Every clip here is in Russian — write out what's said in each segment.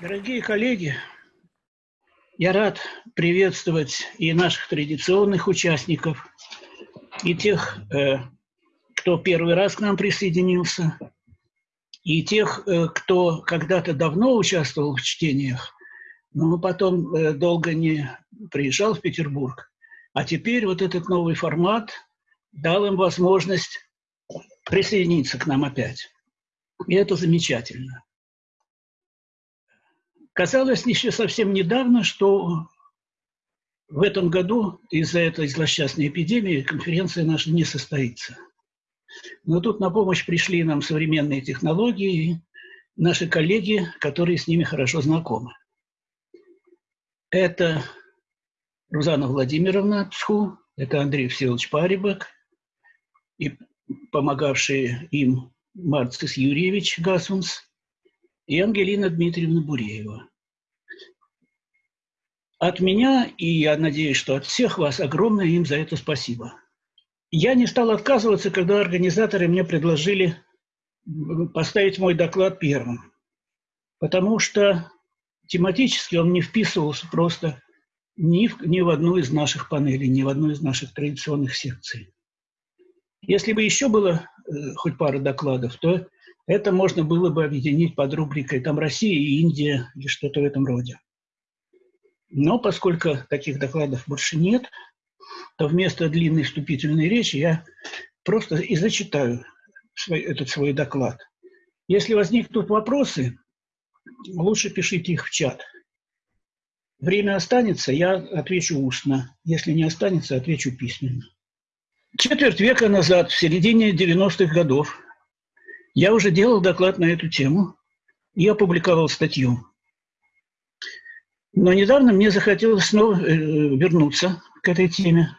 Дорогие коллеги, я рад приветствовать и наших традиционных участников, и тех, э, кто первый раз к нам присоединился, и тех, э, кто когда-то давно участвовал в чтениях, но потом э, долго не приезжал в Петербург. А теперь вот этот новый формат дал им возможность присоединиться к нам опять. И это замечательно. Казалось еще совсем недавно, что в этом году из-за этой злосчастной эпидемии конференция наша не состоится. Но тут на помощь пришли нам современные технологии и наши коллеги, которые с ними хорошо знакомы. Это Рузана Владимировна Цху, это Андрей Всеволодович Парибак и помогавшие им Марцис Юрьевич Гасунс – и Ангелина Дмитриевна Буреева. От меня, и я надеюсь, что от всех вас, огромное им за это спасибо. Я не стал отказываться, когда организаторы мне предложили поставить мой доклад первым, потому что тематически он не вписывался просто ни в, ни в одну из наших панелей, ни в одну из наших традиционных секций. Если бы еще было э, хоть пара докладов, то это можно было бы объединить под рубрикой там Россия и Индия или что-то в этом роде. Но поскольку таких докладов больше нет, то вместо длинной вступительной речи я просто и зачитаю свой, этот свой доклад. Если возникнут вопросы, лучше пишите их в чат. Время останется, я отвечу устно. Если не останется, отвечу письменно. Четверть века назад, в середине 90-х годов, я уже делал доклад на эту тему и опубликовал статью. Но недавно мне захотелось снова э, вернуться к этой теме.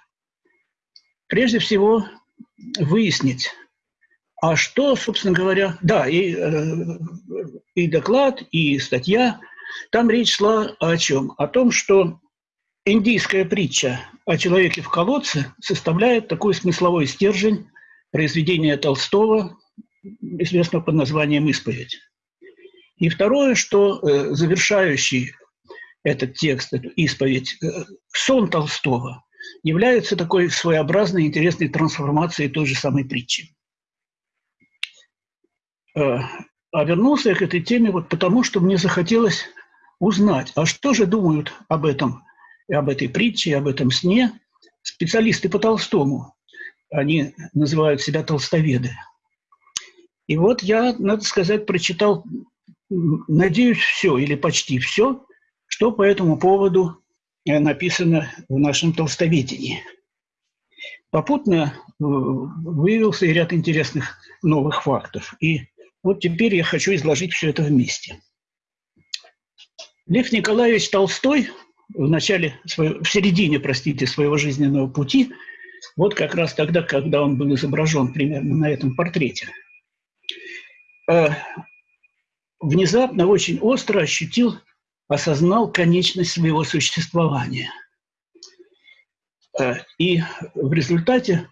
Прежде всего, выяснить, а что, собственно говоря, да, и, э, и доклад, и статья, там речь шла о чем? О том, что индийская притча о человеке в колодце составляет такой смысловой стержень произведения Толстого известного под названием «Исповедь». И второе, что э, завершающий этот текст, эту исповедь, э, сон Толстого является такой своеобразной интересной трансформацией той же самой притчи. Э, а вернулся я к этой теме вот потому, что мне захотелось узнать, а что же думают об этом, и об этой притче, и об этом сне специалисты по Толстому. Они называют себя толстоведы – и вот я, надо сказать, прочитал, надеюсь, все или почти все, что по этому поводу э, написано в нашем толстоведении. Попутно э, выявился и ряд интересных новых фактов. И вот теперь я хочу изложить все это вместе. Лев Николаевич Толстой в начале, в середине, простите, своего жизненного пути, вот как раз тогда, когда он был изображен примерно на этом портрете – Э, внезапно, очень остро ощутил, осознал конечность своего существования. Э, и в результате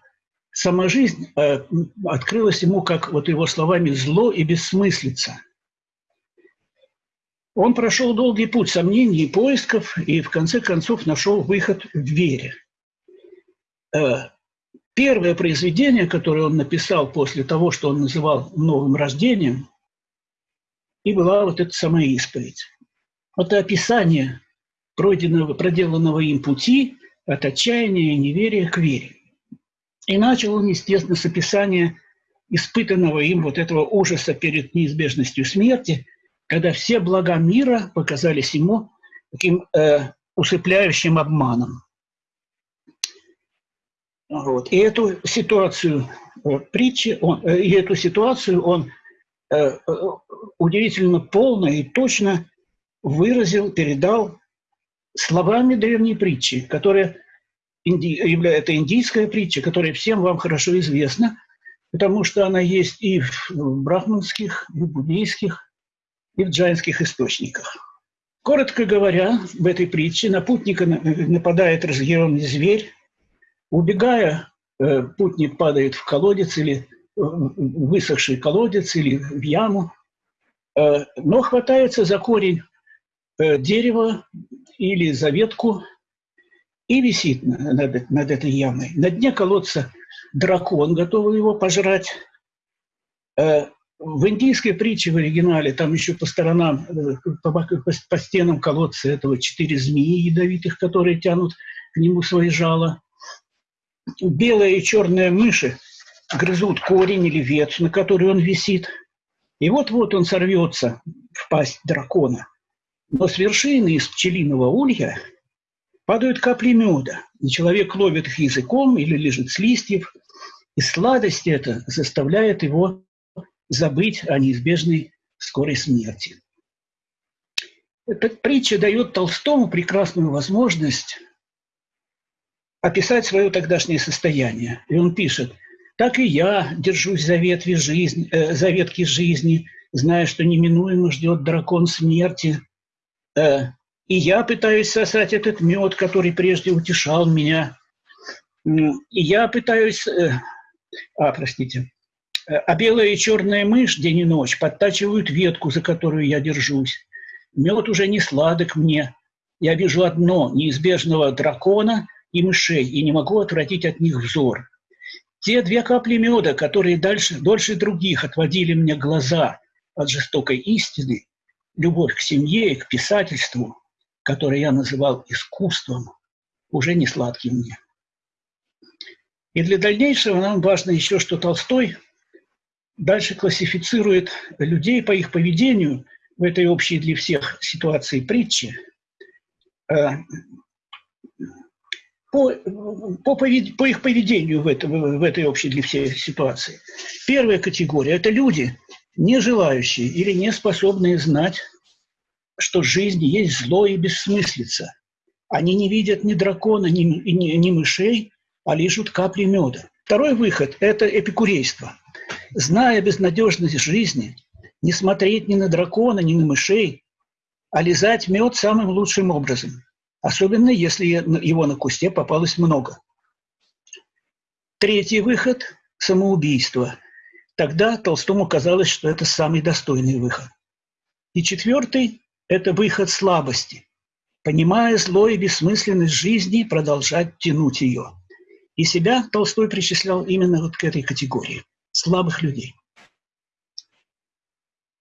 сама жизнь э, открылась ему, как вот его словами, зло и бессмыслица. Он прошел долгий путь сомнений и поисков, и в конце концов нашел выход в вере. Первое произведение, которое он написал после того, что он называл новым рождением, и была вот эта самая исповедь. Это описание пройденного, проделанного им пути от отчаяния и неверия к вере. И начал он, естественно, с описания испытанного им вот этого ужаса перед неизбежностью смерти, когда все блага мира показались ему таким э, усыпляющим обманом. Вот. И эту ситуацию э, притчи, он, э, и эту ситуацию он э, удивительно полно и точно выразил, передал словами древней притчи, которая это индийская притча, которая всем вам хорошо известна, потому что она есть и в брахманских, и в буддийских, и в джайнских источниках. Коротко говоря, в этой притче на путника нападает разъяренный зверь, Убегая, э, путник падает в колодец или э, высохший колодец или в яму, э, но хватается за корень дерево или за ветку и висит над, над этой ямой. На дне колодца дракон, готовый его пожрать. В индийской притче в оригинале там еще по сторонам, по, по, стенам колодца этого четыре змеи ядовитых, которые тянут к нему свои жала. Белая и черная мыши грызут корень или ветвь, на которой он висит. И вот-вот он сорвется в пасть дракона. Но с вершины из пчелиного улья падают капли меда, и человек ловит их языком или лежит с листьев, и сладость эта заставляет его забыть о неизбежной скорой смерти. Эта притча дает Толстому прекрасную возможность описать свое тогдашнее состояние. И он пишет, «Так и я держусь за ветви жизни, э, за ветки жизни, зная, что неминуемо ждет дракон смерти. Э, и я пытаюсь сосать этот мед, который прежде утешал меня. И я пытаюсь... Э, а, простите. А белая и черная мышь день и ночь подтачивают ветку, за которую я держусь. Мед уже не сладок мне. Я вижу одно – неизбежного дракона и мышей, и не могу отвратить от них взор. Те две капли меда, которые дальше, дольше других отводили мне глаза от жестокой истины, любовь к семье и к писательству, которое я называл искусством, уже не сладкий мне. И для дальнейшего нам важно еще, что Толстой дальше классифицирует людей по их поведению в этой общей для всех ситуации притчи по, по, по их поведению в, это, в этой общей для всех ситуации. Первая категория – это люди, не желающие или не способные знать, что в жизни есть зло и бессмыслица. Они не видят ни дракона, ни, ни, ни мышей, а лишут капли меда. Второй выход – это эпикурейство. Зная безнадежность жизни, не смотреть ни на дракона, ни на мышей, а лизать мед самым лучшим образом, особенно если его на кусте попалось много. Третий выход – самоубийство – Тогда Толстому казалось, что это самый достойный выход. И четвертый – это выход слабости. Понимая зло и бессмысленность жизни, продолжать тянуть ее. И себя Толстой причислял именно вот к этой категории – слабых людей.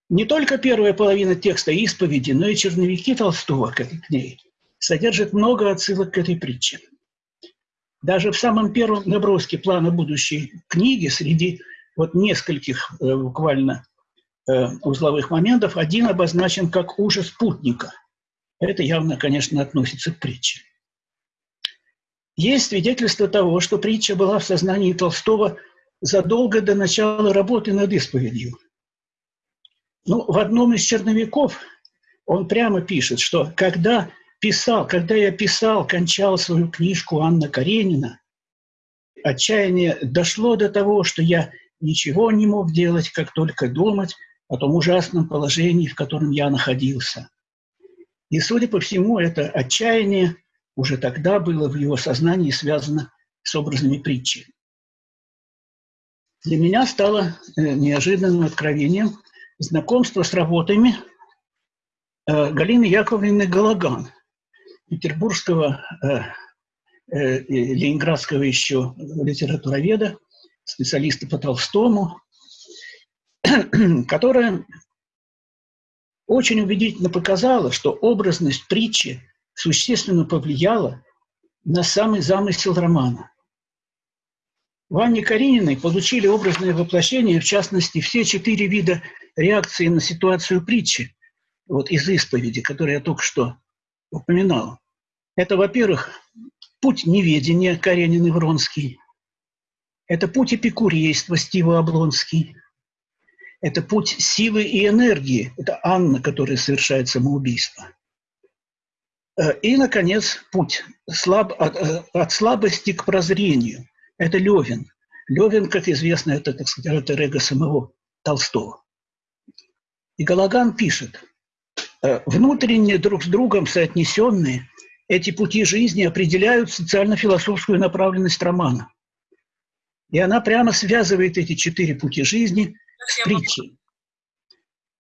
Не только первая половина текста исповеди, но и черновики Толстого к ней содержат много отсылок к этой притче. Даже в самом первом наброске плана будущей книги среди вот нескольких э, буквально э, узловых моментов. Один обозначен как ужас путника. Это явно, конечно, относится к притче. Есть свидетельство того, что притча была в сознании Толстого задолго до начала работы над исповедью. Ну, в одном из черновиков он прямо пишет, что когда писал, когда я писал, кончал свою книжку Анна Каренина, отчаяние дошло до того, что я ничего не мог делать, как только думать о том ужасном положении, в котором я находился. И, судя по всему, это отчаяние уже тогда было в его сознании связано с образами притчи. Для меня стало э, неожиданным откровением знакомство с работами э, Галины Яковлевны Галаган, петербургского, э, ленинградского еще литературоведа, специалиста по Толстому, которая очень убедительно показала, что образность притчи существенно повлияла на самый замысел романа. В Анне Карениной получили образное воплощение, в частности, все четыре вида реакции на ситуацию притчи, вот из исповеди, которую я только что упоминал. Это, во-первых, путь неведения Каренин и Вронский – это путь эпикурейства Стива Облонский. Это путь силы и энергии. Это Анна, которая совершает самоубийство. Э, и, наконец, путь слаб, от, э, от слабости к прозрению. Это Левин. Левин, как известно, это, так сказать, это эго самого Толстого. И Галаган пишет, «Э, внутренне друг с другом соотнесенные эти пути жизни определяют социально-философскую направленность романа – и она прямо связывает эти четыре пути жизни с притчей.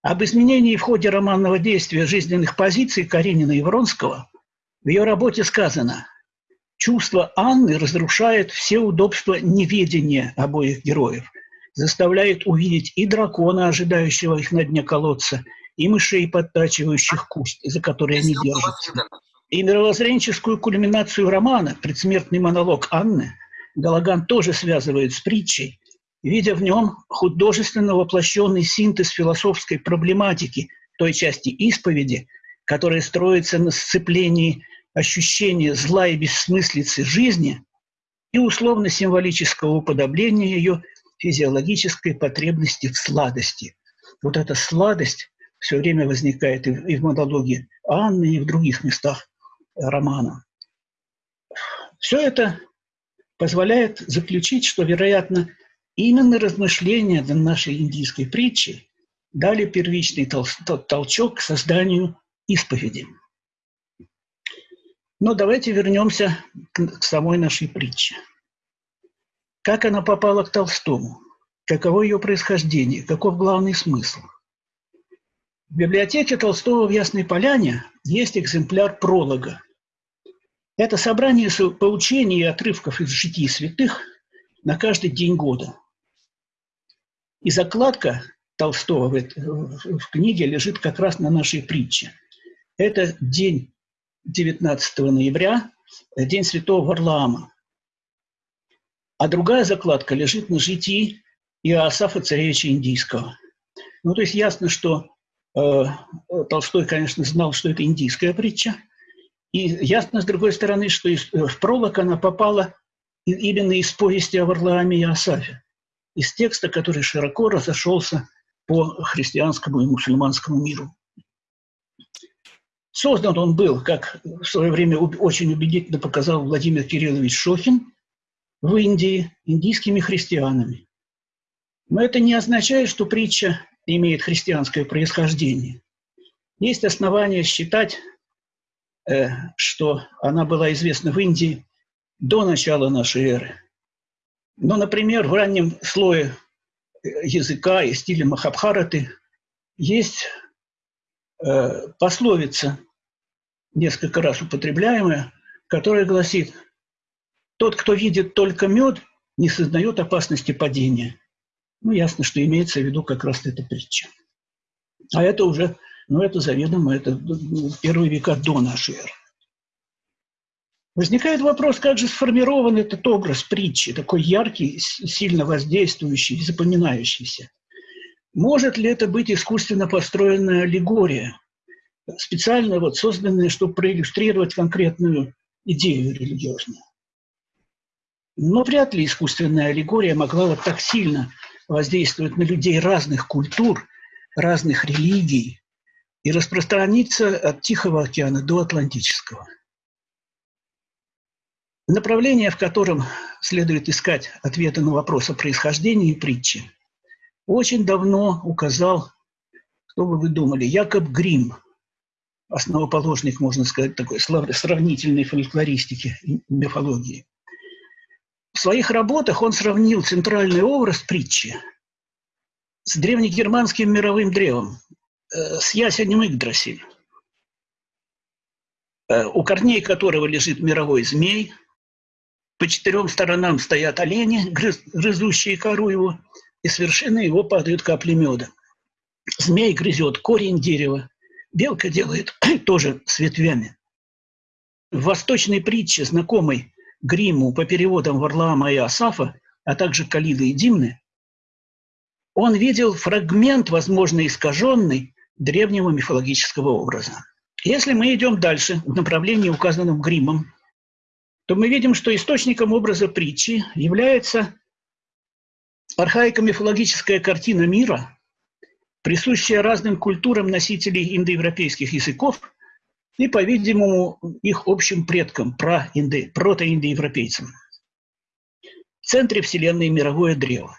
Об изменении в ходе романного действия жизненных позиций Каренина и Вронского в ее работе сказано «Чувство Анны разрушает все удобства неведения обоих героев, заставляет увидеть и дракона, ожидающего их на дне колодца, и мышей, подтачивающих куст, за которые они держатся. И мировоззренческую кульминацию романа, предсмертный монолог Анны, Галаган тоже связывает с притчей, видя в нем художественно воплощенный синтез философской проблематики той части исповеди, которая строится на сцеплении ощущения зла и бессмыслицы жизни и условно-символического уподобления ее физиологической потребности в сладости. Вот эта сладость все время возникает и в монологе Анны, и в других местах романа. Все это позволяет заключить, что, вероятно, именно размышления до нашей индийской притчи дали первичный толчок к созданию исповеди. Но давайте вернемся к самой нашей притче. Как она попала к Толстому? Каково ее происхождение? Каков главный смысл? В библиотеке Толстого в Ясной Поляне есть экземпляр пролога. Это собрание поучений и отрывков из житий святых на каждый день года. И закладка Толстого в, в книге лежит как раз на нашей притче. Это день 19 ноября, день святого Варлаама. А другая закладка лежит на житии Иоасафа Царевича Индийского. Ну, то есть ясно, что Толстой, конечно, знал, что это индийская притча. И ясно, с другой стороны, что из, э, в пролог она попала именно из повести о Варлааме и Асафе, из текста, который широко разошелся по христианскому и мусульманскому миру. Создан он был, как в свое время очень убедительно показал Владимир Кириллович Шохин, в Индии индийскими христианами. Но это не означает, что притча имеет христианское происхождение. Есть основания считать, э, что она была известна в Индии до начала нашей эры. Но, например, в раннем слое э, языка и стиля Махабхараты есть э, пословица, несколько раз употребляемая, которая гласит – тот, кто видит только мед, не сознает опасности падения. Ну, ясно, что имеется в виду как раз эта притча. А это уже, ну, это заведомо, это первые века до нашей эры. Возникает вопрос, как же сформирован этот образ притчи, такой яркий, сильно воздействующий, запоминающийся. Может ли это быть искусственно построенная аллегория, специально вот созданная, чтобы проиллюстрировать конкретную идею религиозную? Но вряд ли искусственная аллегория могла вот так сильно воздействовать на людей разных культур, разных религий и распространиться от Тихого океана до Атлантического. Направление, в котором следует искать ответы на вопрос о происхождении притчи, очень давно указал, что бы вы думали, Якоб Грим, основоположник, можно сказать, такой сравнительной фольклористики и мифологии. В своих работах он сравнил центральный образ притчи с древнегерманским мировым древом, э, с ясенем Игдрасиль, э, у корней которого лежит мировой змей, по четырем сторонам стоят олени, грызущие кору его, и с вершины его падают капли меда. Змей грызет корень дерева, белка делает тоже с ветвями. В восточной притче, знакомой Гриму по переводам Варлаама и Асафа, а также Калиды и Димны, он видел фрагмент, возможно, искаженный древнего мифологического образа. Если мы идем дальше в направлении, указанном Гримом, то мы видим, что источником образа притчи является архаико-мифологическая картина мира, присущая разным культурам носителей индоевропейских языков – и, по-видимому, их общим предкам, проинды, протоиндоевропейцам. В центре Вселенной мировое древо.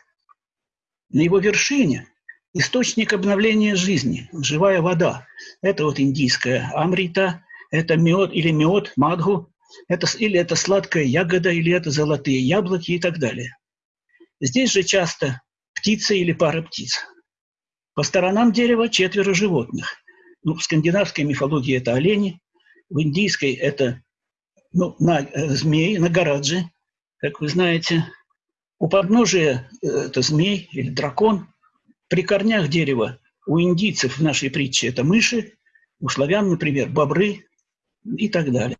На его вершине источник обновления жизни, живая вода. Это вот индийская амрита, это мед или мед, мадху, это, или это сладкая ягода, или это золотые яблоки и так далее. Здесь же часто птица или пара птиц. По сторонам дерева четверо животных. Ну, в скандинавской мифологии это олени, в индийской это ну, на, э, змеи, нагараджи, как вы знаете. У подножия э, это змей или дракон. При корнях дерева у индийцев в нашей притче это мыши, у славян, например, бобры и так далее.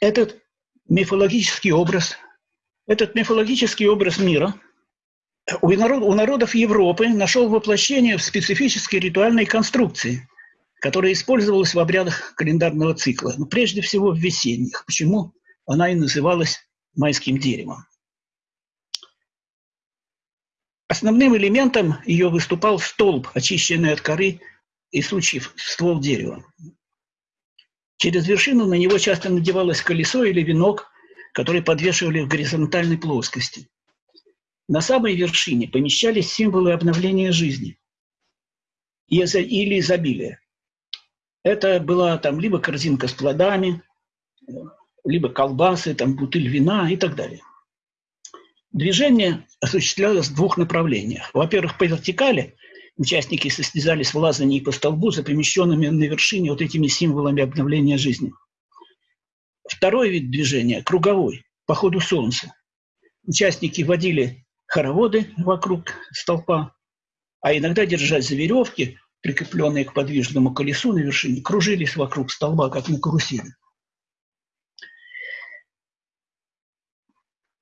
Этот мифологический образ, этот мифологический образ мира у, народ, у народов Европы нашел воплощение в специфической ритуальной конструкции, которая использовалась в обрядах календарного цикла, но ну, прежде всего в весенних. Почему она и называлась майским деревом. Основным элементом ее выступал столб, очищенный от коры и сучьев ствол дерева. Через вершину на него часто надевалось колесо или венок, который подвешивали в горизонтальной плоскости. На самой вершине помещались символы обновления жизни или изобилия. Это была там либо корзинка с плодами, либо колбасы, там бутыль вина и так далее. Движение осуществлялось в двух направлениях. Во-первых, по вертикали участники состязались в лазании по столбу за помещенными на вершине вот этими символами обновления жизни. Второй вид движения – круговой, по ходу солнца. Участники водили хороводы вокруг столпа, а иногда, держась за веревки, прикрепленные к подвижному колесу на вершине, кружились вокруг столба, как на карусели.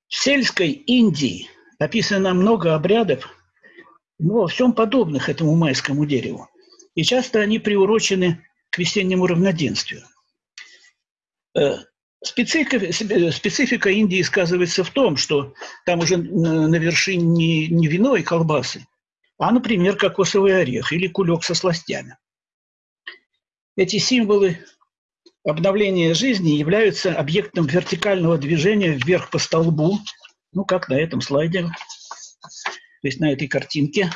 В сельской Индии описано много обрядов, но во всем подобных этому майскому дереву. И часто они приурочены к весеннему равноденствию. Специфика, специфика Индии сказывается в том, что там уже на вершине не, не вино и колбасы, а, например, кокосовый орех или кулек со сластями. Эти символы обновление жизни являются объектом вертикального движения вверх по столбу, ну, как на этом слайде, то есть на этой картинке.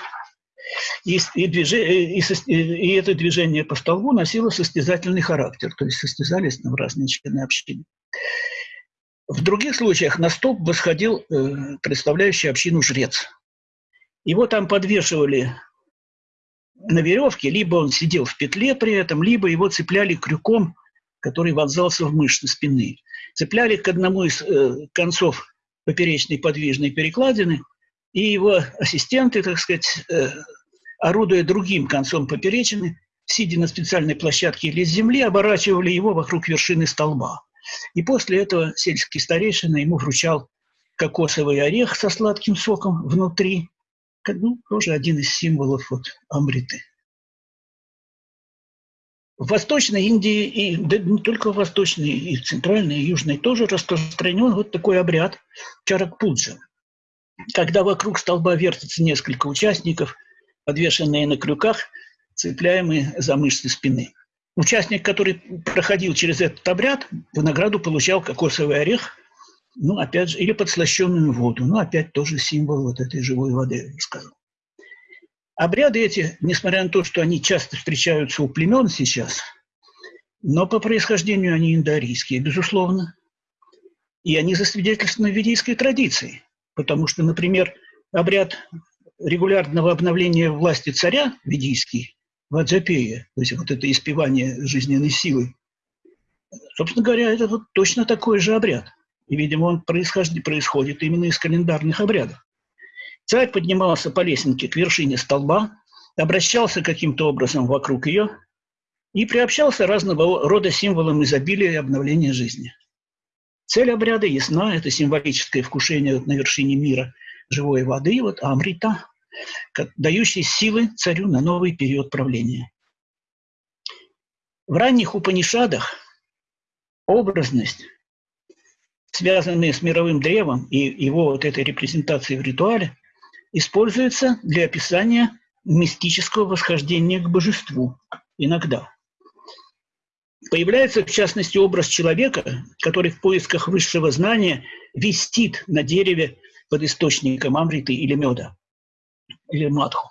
И, и, движение, и, и это движение по столбу носило состязательный характер, то есть состязались там разные члены общины. В других случаях на столб восходил э, представляющий общину жрец. Его там подвешивали на веревке, либо он сидел в петле при этом, либо его цепляли крюком который вонзался в мышцы спины. Цепляли к одному из э, концов поперечной подвижной перекладины, и его ассистенты, так сказать, э, орудуя другим концом поперечины, сидя на специальной площадке или с земли, оборачивали его вокруг вершины столба. И после этого сельский старейшина ему вручал кокосовый орех со сладким соком внутри, ну, тоже один из символов вот амриты. В Восточной Индии, и да не только в Восточной, и в Центральной, и Южной тоже распространен вот такой обряд чаракпуджа, когда вокруг столба вертится несколько участников, подвешенные на крюках, цепляемые за мышцы спины. Участник, который проходил через этот обряд, в награду получал кокосовый орех, ну, опять же, или подслащенную воду. Ну, опять тоже символ вот этой живой воды, я сказал. Обряды эти, несмотря на то, что они часто встречаются у племен сейчас, но по происхождению они индоарийские, безусловно. И они засвидетельствованы ведийской традицией. Потому что, например, обряд регулярного обновления власти царя ведийский, Ваджапея, то есть вот это испевание жизненной силы, собственно говоря, это вот точно такой же обряд. И, видимо, он происходит, происходит именно из календарных обрядов. Царь поднимался по лесенке к вершине столба, обращался каким-то образом вокруг ее и приобщался разного рода символам изобилия и обновления жизни. Цель обряда ясна – это символическое вкушение на вершине мира живой воды, вот амрита, дающий силы царю на новый период правления. В ранних Упанишадах образность, связанная с мировым древом и его вот этой репрезентацией в ритуале, используется для описания мистического восхождения к божеству иногда. Появляется, в частности, образ человека, который в поисках высшего знания вистит на дереве под источником амриты или меда, или матху.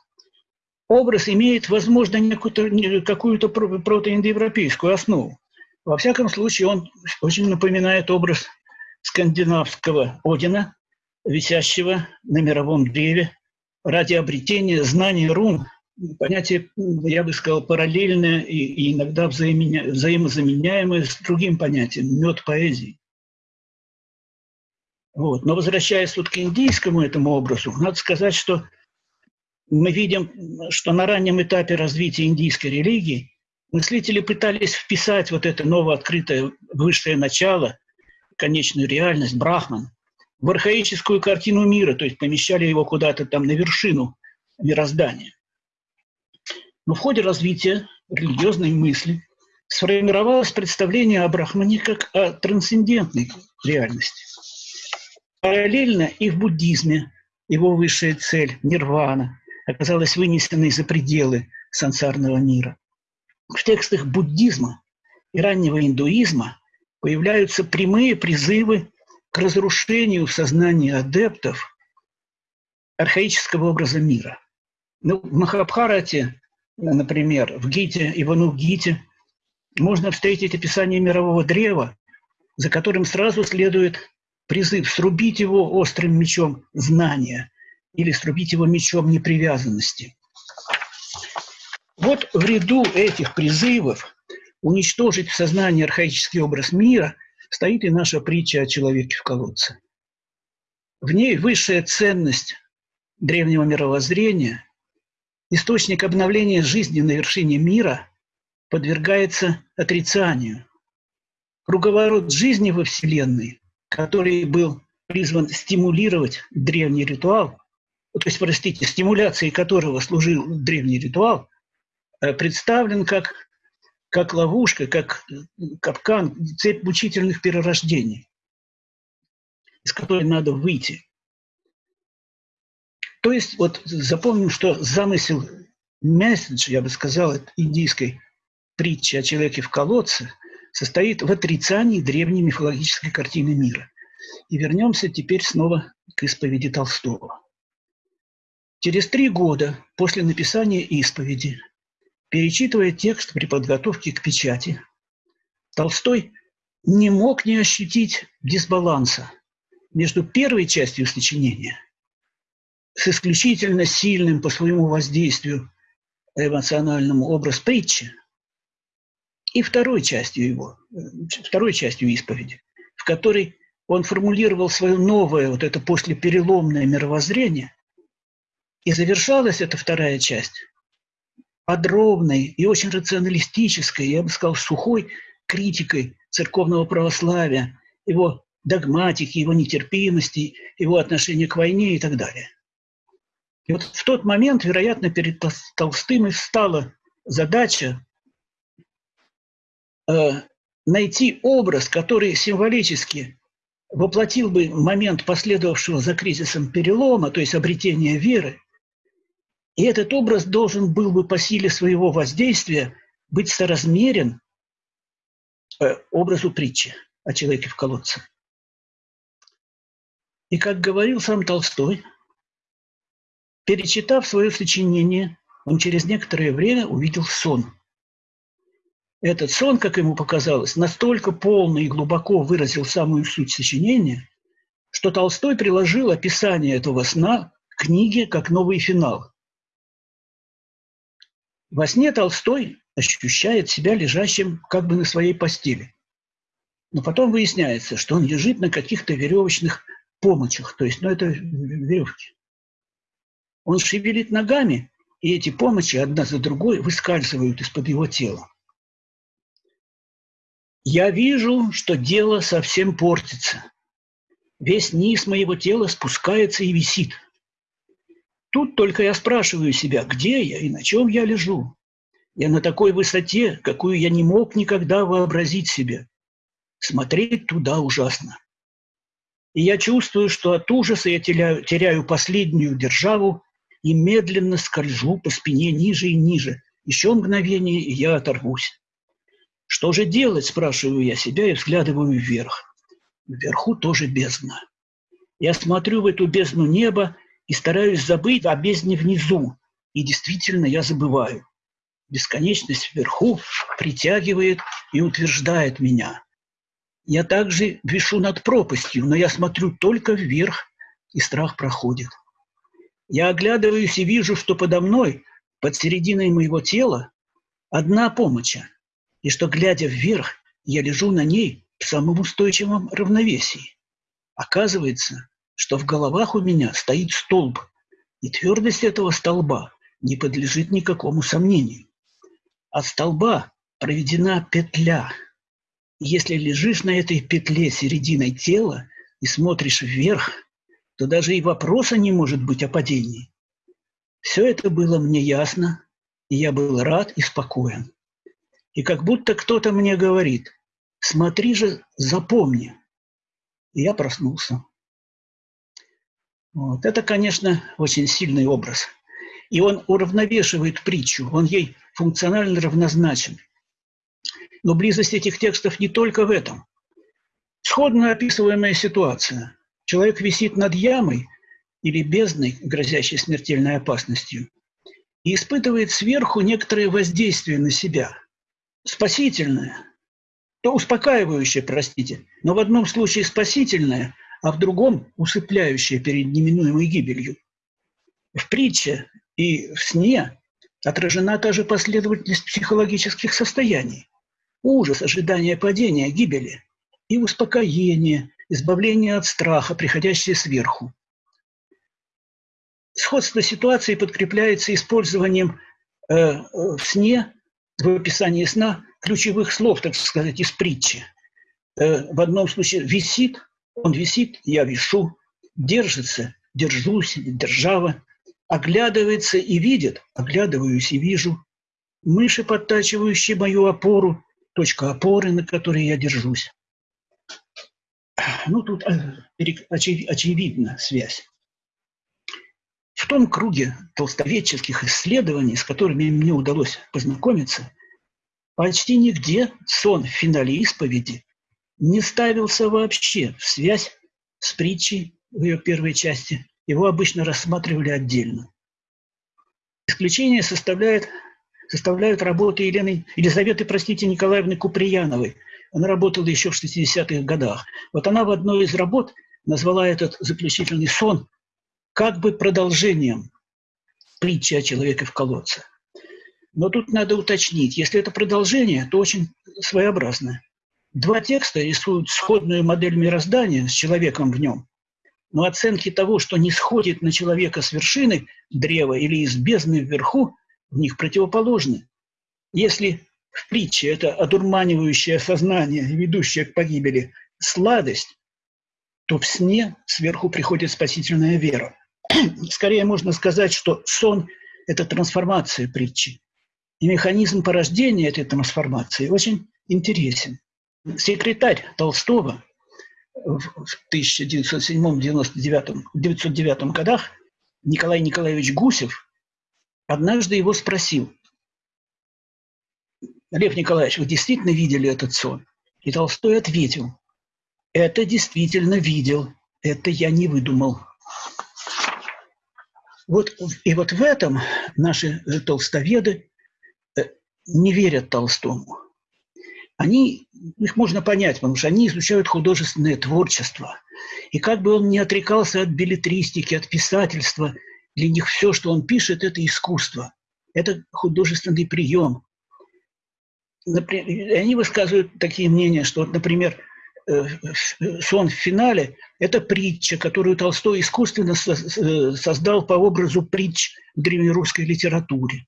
Образ имеет, возможно, какую-то протоиндоевропейскую основу. Во всяком случае, он очень напоминает образ скандинавского Одина, висящего на мировом древе ради обретения знаний рун понятие, я бы сказал, параллельное и, и иногда взаимозаменяемое с другим понятием – мед поэзии. Вот. Но возвращаясь вот к индийскому этому образу, надо сказать, что мы видим, что на раннем этапе развития индийской религии мыслители пытались вписать вот это новооткрытое высшее начало, конечную реальность, брахман, в архаическую картину мира, то есть помещали его куда-то там на вершину мироздания. Но в ходе развития религиозной мысли сформировалось представление о Брахмане как о трансцендентной реальности. Параллельно и в буддизме его высшая цель – нирвана – оказалась вынесенной за пределы сансарного мира. В текстах буддизма и раннего индуизма появляются прямые призывы к разрушению в сознании адептов архаического образа мира. Ну, в Махабхарате например, в Гите, Ивану Гите, можно встретить описание мирового древа, за которым сразу следует призыв срубить его острым мечом знания или срубить его мечом непривязанности. Вот в ряду этих призывов уничтожить в сознании архаический образ мира стоит и наша притча о человеке в колодце. В ней высшая ценность древнего мировоззрения источник обновления жизни на вершине мира подвергается отрицанию. Круговорот жизни во Вселенной, который был призван стимулировать древний ритуал, то есть, простите, стимуляцией которого служил древний ритуал, э, представлен как, как ловушка, как капкан, цепь мучительных перерождений, из которой надо выйти. То есть вот запомним, что замысел месседж, я бы сказал, индийской притчи о человеке в колодце состоит в отрицании древней мифологической картины мира. И вернемся теперь снова к исповеди Толстого. Через три года после написания исповеди, перечитывая текст при подготовке к печати, Толстой не мог не ощутить дисбаланса между первой частью сочинения с исключительно сильным по своему воздействию эмоциональному образ притчи и второй частью его, второй частью исповеди, в которой он формулировал свое новое, вот это послепереломное мировоззрение, и завершалась эта вторая часть подробной и очень рационалистической, я бы сказал, сухой критикой церковного православия, его догматики, его нетерпимости, его отношения к войне и так далее. И вот в тот момент, вероятно, перед Толстым и встала задача э, найти образ, который символически воплотил бы момент последовавшего за кризисом перелома, то есть обретения веры. И этот образ должен был бы по силе своего воздействия быть соразмерен э, образу притчи о человеке в колодце. И как говорил сам Толстой – Перечитав свое сочинение, он через некоторое время увидел сон. Этот сон, как ему показалось, настолько полно и глубоко выразил самую суть сочинения, что Толстой приложил описание этого сна к книге как новый финал. Во сне Толстой ощущает себя лежащим как бы на своей постели. Но потом выясняется, что он лежит на каких-то веревочных помощах, то есть, ну, это веревки. Он шевелит ногами, и эти помощи одна за другой выскальзывают из-под его тела. Я вижу, что дело совсем портится. Весь низ моего тела спускается и висит. Тут только я спрашиваю себя, где я и на чем я лежу. Я на такой высоте, какую я не мог никогда вообразить себе. Смотреть туда ужасно. И я чувствую, что от ужаса я теряю, теряю последнюю державу и медленно скольжу по спине ниже и ниже. Еще мгновение, и я оторвусь. Что же делать, спрашиваю я себя и взглядываю вверх. Вверху тоже бездна. Я смотрю в эту бездну неба и стараюсь забыть о бездне внизу. И действительно я забываю. Бесконечность вверху притягивает и утверждает меня. Я также вишу над пропастью, но я смотрю только вверх, и страх проходит. Я оглядываюсь и вижу, что подо мной под серединой моего тела одна помощь, и что, глядя вверх, я лежу на ней в самом устойчивом равновесии. Оказывается, что в головах у меня стоит столб, и твердость этого столба не подлежит никакому сомнению. От столба проведена петля. Если лежишь на этой петле серединой тела и смотришь вверх, то даже и вопроса не может быть о падении. Все это было мне ясно, и я был рад и спокоен. И как будто кто-то мне говорит, смотри же, запомни. И я проснулся. Вот. Это, конечно, очень сильный образ. И он уравновешивает притчу, он ей функционально равнозначен. Но близость этих текстов не только в этом. Сходно описываемая ситуация. Человек висит над ямой или бездной, грозящей смертельной опасностью, и испытывает сверху некоторое воздействие на себя. Спасительное, то успокаивающее, простите, но в одном случае спасительное, а в другом усыпляющее перед неминуемой гибелью. В притче и в сне отражена та же последовательность психологических состояний. Ужас, ожидание падения, гибели и успокоение, избавление от страха, приходящее сверху. Сходство ситуации подкрепляется использованием э, в сне, в описании сна, ключевых слов, так сказать, из притчи. Э, в одном случае висит, он висит, я вишу, держится, держусь, держава, оглядывается и видит, оглядываюсь и вижу, мыши, подтачивающие мою опору, точка опоры, на которой я держусь. Ну, тут э, очевидна связь. В том круге толстоведческих исследований, с которыми мне удалось познакомиться, почти нигде сон в финале исповеди не ставился вообще в связь с притчей в ее первой части. Его обычно рассматривали отдельно. Исключение составляет, составляют работы Елены, Елизаветы, простите, Николаевны Куприяновой – она работала еще в 60-х годах. Вот она в одной из работ назвала этот заключительный сон как бы продолжением притчи о человеке в колодце. Но тут надо уточнить, если это продолжение, то очень своеобразное. Два текста рисуют сходную модель мироздания с человеком в нем, но оценки того, что не сходит на человека с вершины древа или из бездны вверху, в них противоположны. Если в притче это одурманивающее сознание, ведущее к погибели, сладость, то в сне сверху приходит спасительная вера. Скорее можно сказать, что сон – это трансформация притчи. И механизм порождения этой трансформации очень интересен. Секретарь Толстого в 1907-1909 годах Николай Николаевич Гусев однажды его спросил, Лев Николаевич, вы действительно видели этот сон? И Толстой ответил, это действительно видел, это я не выдумал. Вот, и вот в этом наши толстоведы э, не верят Толстому. Они, их можно понять, потому что они изучают художественное творчество. И как бы он ни отрекался от билетристики, от писательства, для них все, что он пишет, это искусство. Это художественный прием например, они высказывают такие мнения, что, например, сон в финале – это притча, которую Толстой искусственно э, создал по образу притч в древнерусской литературе.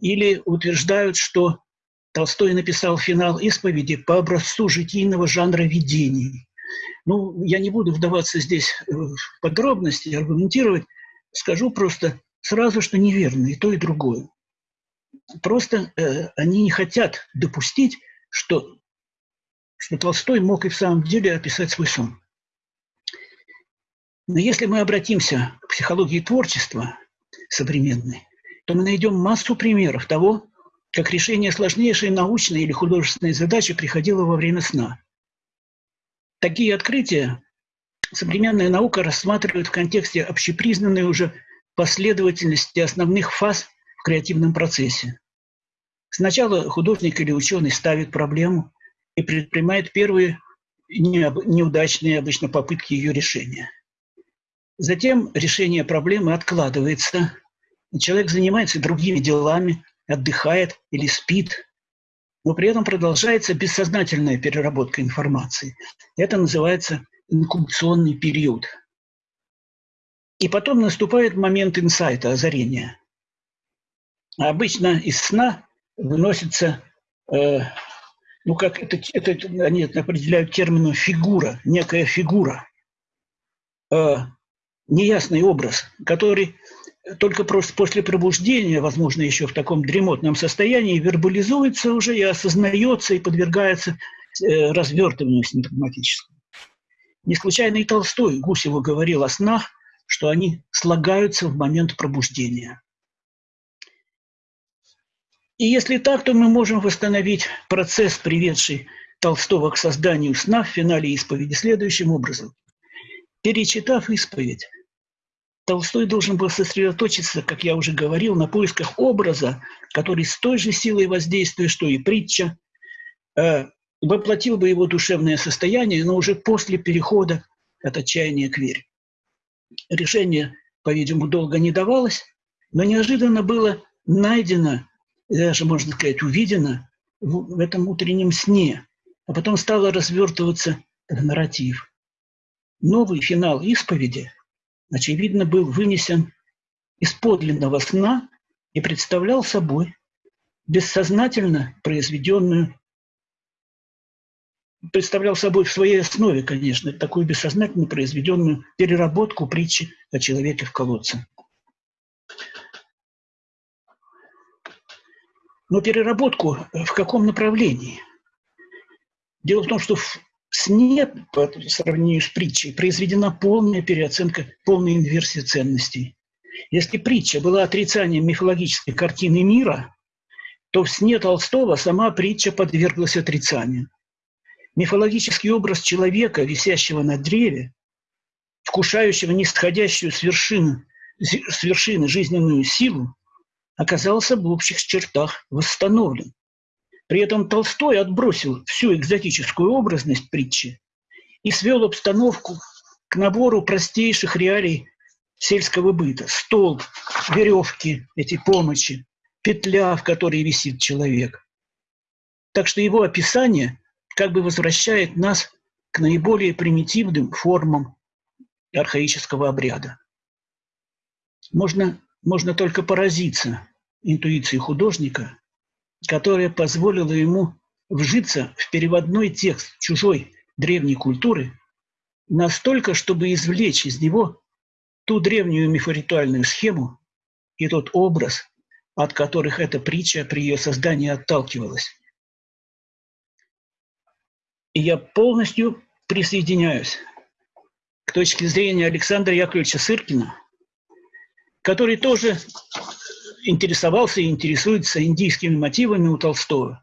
Или утверждают, что Толстой написал финал исповеди по образцу житийного жанра видений. Ну, я не буду вдаваться здесь в подробности, аргументировать, скажу просто сразу, что неверно и то, и другое. Просто э, они не хотят допустить, что, что Толстой мог и в самом деле описать свой сон. Но если мы обратимся к психологии творчества современной, то мы найдем массу примеров того, как решение сложнейшей научной или художественной задачи приходило во время сна. Такие открытия современная наука рассматривает в контексте общепризнанной уже последовательности основных фаз в креативном процессе. Сначала художник или ученый ставит проблему и предпринимает первые неудачные обычно попытки ее решения. Затем решение проблемы откладывается, человек занимается другими делами, отдыхает или спит, но при этом продолжается бессознательная переработка информации. Это называется инкубационный период. И потом наступает момент инсайта, озарения. А обычно из сна выносится, э, ну как это, это они это определяют термином фигура, некая фигура, э, неясный образ, который только просто после пробуждения, возможно, еще в таком дремотном состоянии, вербализуется уже и осознается, и подвергается э, развертыванию синтагматическому. Не случайно и Толстой Гусеву говорил о снах, что они слагаются в момент пробуждения. И если так, то мы можем восстановить процесс, приведший Толстого к созданию сна в финале исповеди следующим образом. Перечитав исповедь, Толстой должен был сосредоточиться, как я уже говорил, на поисках образа, который с той же силой воздействия, что и притча, э, воплотил бы его душевное состояние, но уже после перехода от отчаяния к вере. Решение, по-видимому, долго не давалось, но неожиданно было найдено, даже, можно сказать, увидено в, этом утреннем сне, а потом стало развертываться нарратив. Новый финал исповеди – очевидно, был вынесен из подлинного сна и представлял собой бессознательно произведенную, представлял собой в своей основе, конечно, такую бессознательно произведенную переработку притчи о человеке в колодце. Но переработку в каком направлении? Дело в том, что в сне, по сравнению с притчей, произведена полная переоценка, полная инверсия ценностей. Если притча была отрицанием мифологической картины мира, то в сне Толстого сама притча подверглась отрицанию. Мифологический образ человека, висящего на древе, вкушающего нисходящую с вершины, с вершины жизненную силу, оказался в общих чертах восстановлен. При этом Толстой отбросил всю экзотическую образность притчи и свел обстановку к набору простейших реалий сельского быта. Стол, веревки, эти помощи, петля, в которой висит человек. Так что его описание как бы возвращает нас к наиболее примитивным формам архаического обряда. Можно, можно только поразиться интуиции художника, которая позволила ему вжиться в переводной текст чужой древней культуры настолько, чтобы извлечь из него ту древнюю мифоритуальную схему и тот образ, от которых эта притча при ее создании отталкивалась. И я полностью присоединяюсь к точке зрения Александра Яковлевича Сыркина, который тоже интересовался и интересуется индийскими мотивами у Толстого,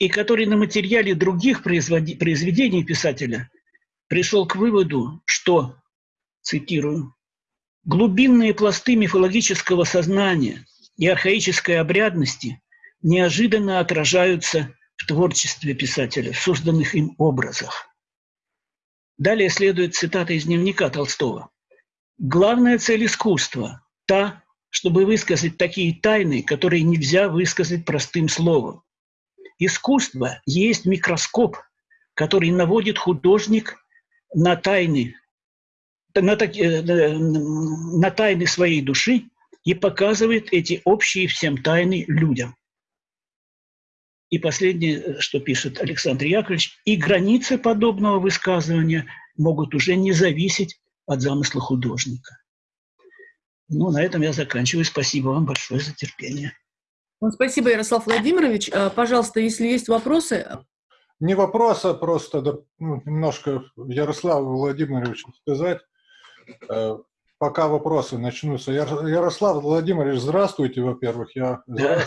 и который на материале других произведений писателя пришел к выводу, что, цитирую, глубинные пласты мифологического сознания и архаической обрядности неожиданно отражаются в творчестве писателя, в созданных им образах. Далее следует цитата из дневника Толстого. «Главная цель искусства – та, чтобы высказать такие тайны, которые нельзя высказать простым словом. Искусство есть микроскоп, который наводит художник на тайны, на, э, на тайны своей души и показывает эти общие всем тайны людям. И последнее, что пишет Александр Яковлевич, и границы подобного высказывания могут уже не зависеть от замысла художника. Ну, на этом я заканчиваю. Спасибо вам большое за терпение. Ну, спасибо, Ярослав Владимирович. А, пожалуйста, если есть вопросы... Не вопросы, а просто ну, немножко Ярославу Владимировичу сказать. Э, пока вопросы начнутся. Ярослав Владимирович, здравствуйте, во-первых. Я... Да.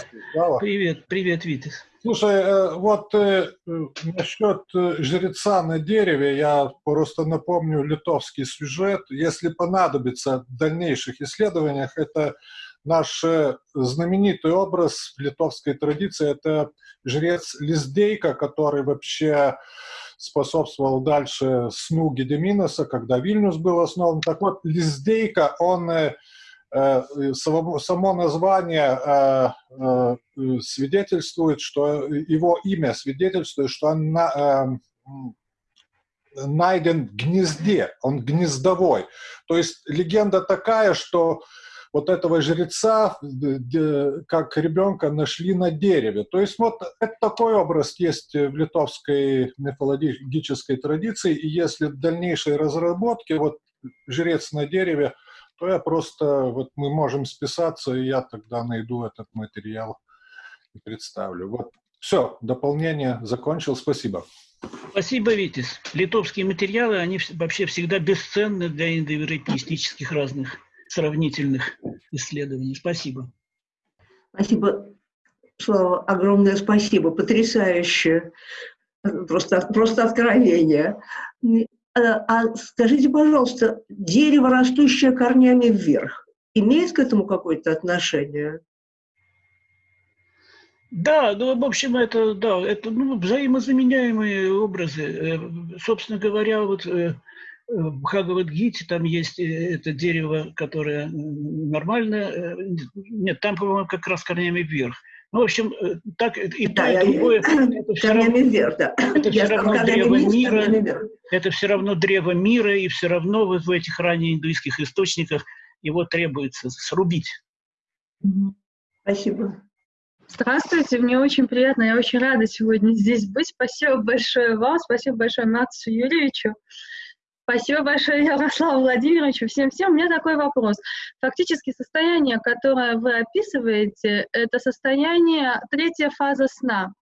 Привет, привет, Витас. Слушай, э, вот э, насчет жреца на дереве, я просто напомню литовский сюжет. Если понадобится в дальнейших исследованиях, это наш знаменитый образ в литовской традиции, это жрец Лиздейка, который вообще способствовал дальше сну Гедеминоса, когда Вильнюс был основан. Так вот, Лиздейка, он само название свидетельствует, что его имя свидетельствует, что он найден в гнезде, он гнездовой. То есть легенда такая, что вот этого жреца, как ребенка, нашли на дереве. То есть вот это такой образ есть в литовской мифологической традиции, и если в дальнейшей разработке, вот жрец на дереве, то я просто, вот мы можем списаться, и я тогда найду этот материал и представлю. Вот все, дополнение закончил, спасибо. Спасибо, Витис. Литовские материалы, они вообще всегда бесценны для индоевропеистических разных сравнительных исследований. Спасибо. Спасибо, Слава, огромное спасибо, потрясающе, просто, просто откровение. А, а скажите, пожалуйста, дерево, растущее корнями вверх, имеет к этому какое-то отношение? Да, ну, в общем, это, да, это ну, взаимозаменяемые образы. Э, собственно говоря, вот э, в Хагавадгите там есть э, это дерево, которое нормально, нет, там, по-моему, как раз корнями вверх. Ну, в общем, так и да, то, и другое. Это все равно, вверх, да. Это все равно древо мира. Это все равно древо мира, и все равно вот в этих ранних индуистских источниках его требуется срубить. Спасибо. Здравствуйте, мне очень приятно, я очень рада сегодня здесь быть. Спасибо большое вам, спасибо большое Максу Юрьевичу, спасибо большое Ярославу Владимировичу, всем-всем. У меня такой вопрос. Фактически состояние, которое вы описываете, это состояние, третья фаза сна.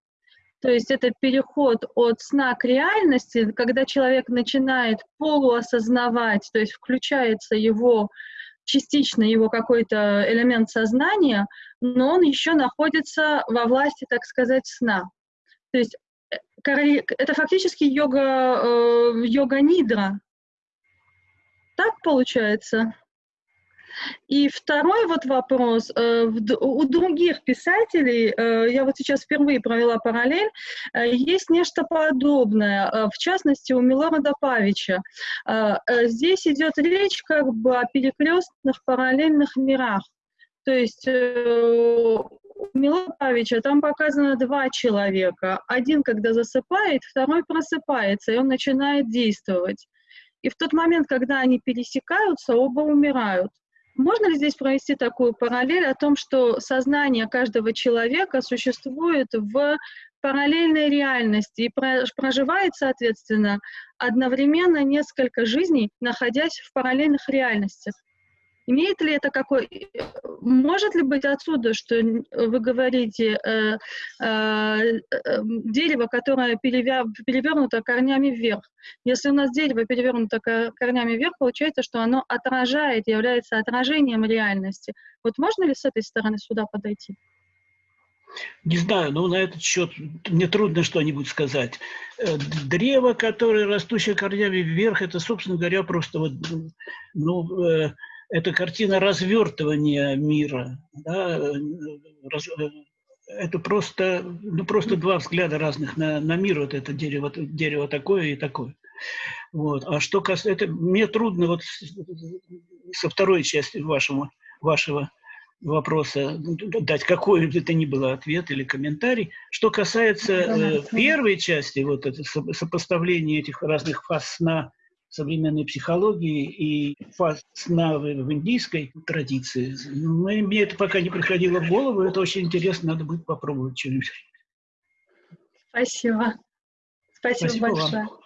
То есть это переход от сна к реальности, когда человек начинает полуосознавать, то есть включается его частично его какой-то элемент сознания, но он еще находится во власти, так сказать, сна. То есть э, это фактически йога, э, йога-нидра. Получается? И второй вот вопрос. Э, у других писателей, э, я вот сейчас впервые провела параллель, э, есть нечто подобное, в частности, у Милорада Павича. Здесь идет речь как бы о перекрестных параллельных мирах. То есть у Милорада Павича там показано два человека. Один, когда засыпает, второй просыпается, и он начинает действовать. И в тот момент, когда они пересекаются, оба умирают. Можно ли здесь провести такую параллель о том, что сознание каждого человека существует в параллельной реальности и проживает, соответственно, одновременно несколько жизней, находясь в параллельных реальностях? Имеет ли это какой... Может ли быть отсюда, что вы говорите, э, э, э, дерево, которое перевернуто корнями вверх? Если у нас дерево перевернуто корнями вверх, получается, что оно отражает, является отражением реальности. Вот можно ли с этой стороны сюда подойти? Не знаю, но на этот счет мне трудно что-нибудь сказать. Э, древо, которое растущее корнями вверх, это, собственно говоря, просто вот, ну, э, это картина развертывания мира. Да? Раз, это просто, ну, просто два взгляда разных на, на мир. Вот это дерево, дерево такое и такое. Вот. А что касается... Это, мне трудно вот со второй части вашего, вашего вопроса дать какой бы это ни было ответ или комментарий. Что касается э, первой части, вот это сопоставление этих разных фаз сна современной психологии и фаз сна в, индийской традиции. Но мне это пока не приходило в голову, это очень интересно, надо будет попробовать что-нибудь. Спасибо. Спасибо, Спасибо большое. Вам.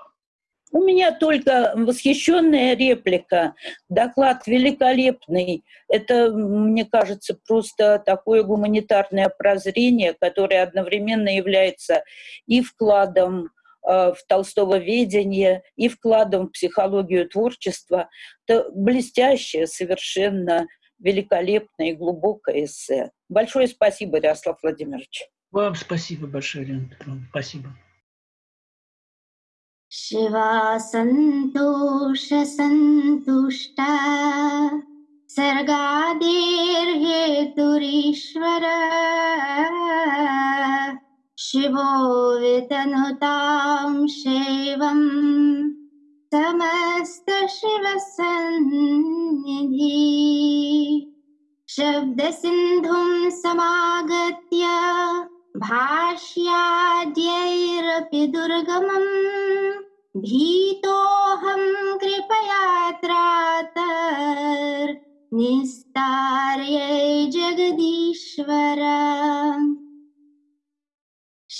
У меня только восхищенная реплика. Доклад великолепный. Это, мне кажется, просто такое гуманитарное прозрение, которое одновременно является и вкладом в Толстого ведение и вкладом в психологию творчества. Это блестящее, совершенно великолепное и глубокое эссе. Большое спасибо, Ярослав Владимирович. Вам спасибо большое, Лена Петровна. Спасибо. शिवा सन्तोष सन्तुष्टा सर्गादेर्हेतुरीश्वर शिवो वितनुतां शैवं समस्तशिवसन्निधि। शब्दसिन्धुं समागत्य भाष्याद्यैरपि दुर्गमम् भीतोऽहं कृपयात्रातर्निस्तार्यै जगदीश्वर।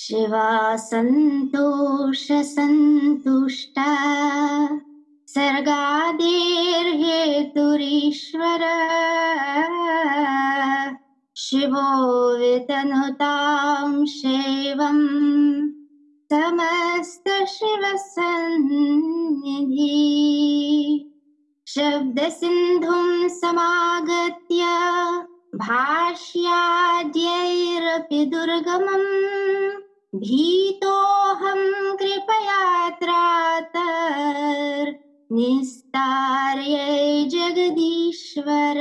शिवा सन्तोषसन्तुष्टा सर्गादेर्हेतुरीश्वर। शिवो वितनुतां शैवम् समस्तशिवसन्निधि। शब्दसिन्धुं समागत्य भाष्याद्यैरपि दुर्गमम्। भीतोऽहं कृपयात्रातर् निस्तार्यै जगदीश्वर।